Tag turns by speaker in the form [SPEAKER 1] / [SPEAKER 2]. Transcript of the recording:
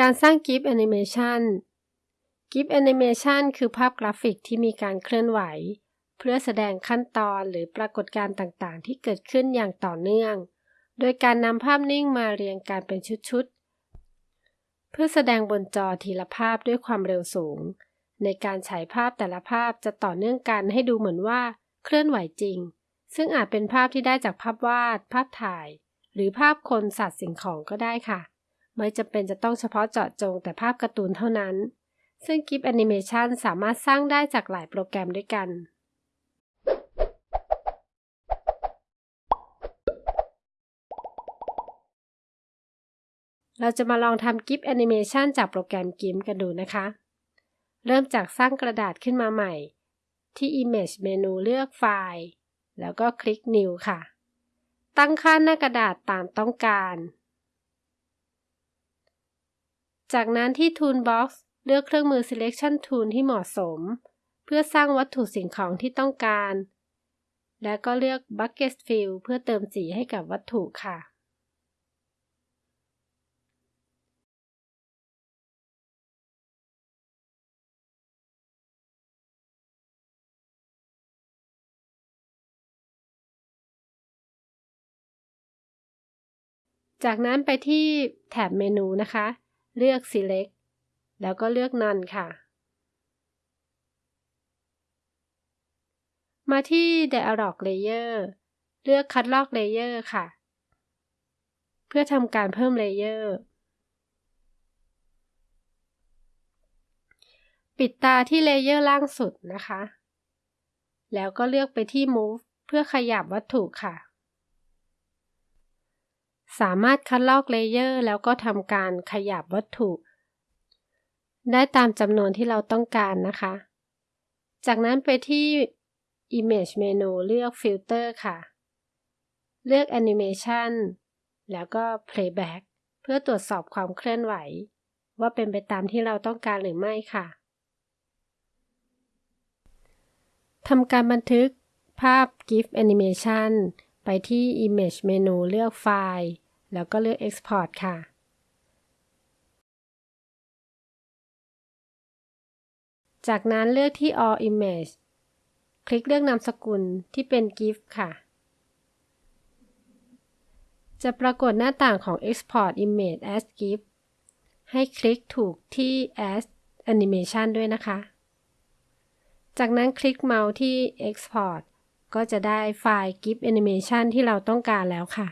[SPEAKER 1] การสร้าง GIF Animation GIF Animation คือภาพกราฟิกที่มีการเคลื่อนไหว เพื่อแสดงขั้นตอนหรือปรากฏการณ์ต่างๆ ที่เกิดขึ้นอย่างต่อเนื่อง โดยการนำภาพนิ่งมาเรียงกันเป็นชุดๆ เพื่อแสดงบนจอทีละภาพด้วยความเร็วสูง ในการฉายภาพแต่ละภาพจะต่อเนื่องกันให้ดูเหมือนว่าเคลื่อนไหวจริง ซึ่งอาจเป็นภาพที่ได้จากภาพวาด ภาพถ่าย หรือภาพคนสัตว์สิ่งของก็ได้ค่ะ ไม่จำเป็นจะต้องเฉพาะเจาะจงแต่ภาพการ์ตูนเท่านั้น ซึ่ง GIF แอนิเมชันสามารถสร้างได้จากหลายโปรแกรมด้วยกัน เราจะมาลองทำ GIF แอนิเมชันจากโปรแกรม GIMP กันดูนะคะ เริ่มจากสร้างกระดาษขึ้นมาใหม่ ที่ Image เมนูเลือกไฟล์ แล้วก็คลิก New ค่ะ ตั้งค่าหน้ากระดาษตามต้องการ จากนั้นที่ Toolbox เลือกเครื่องมือ Selection Tool ที่เหมาะสม เพื่อสร้างวัตถุสิ่งของที่ต้องการ และก็เลือก Bucket Fill เพื่อเติมสีให้กับวัตถุค่ะ จากนั้นไปที่แถบเมนูนะคะ เลือก select แล้วก็เลือก none ค่ะ มาที่ dialog layer เลือก cut lock layer ค่ะ เพื่อทำการเพิ่ม layer ปิดตาที่ layer ล่างสุดนะคะ แล้วก็เลือกไปที่ move เพื่อขยับวัตถุค่ะ สามารถคัดลอกเลเยอร์แล้วก็ทำการขยับวัตถุ ได้ตามจำนวนที่เราต้องการนะคะ จากนั้นไปที่ Image เมนูเลือก Filter ค่ะ เลือก Animation แล้วก็ Playback เพื่อตรวจสอบความเคลื่อนไหว ว่าเป็นไปตามที่เราต้องการหรือไม่ค่ะทำการบันทึกภาพ GIF Animation ไปที่ Image เมนูเลือกไฟล์ แล้วก็เลือก Export ค่ะจากนั้นเลือกที่ all image คลิกเลือกนามสกุลที่เป็น GIF ค่ะ จะปรากฏหน้าต่างของ export image as GIF ให้คลิกถูกที่ as animation ด้วยนะคะ จากนั้นคลิกเมาส์ที่ export ก็จะได้ไฟล์ GIF animation ที่เราต้องการแล้วค่ะ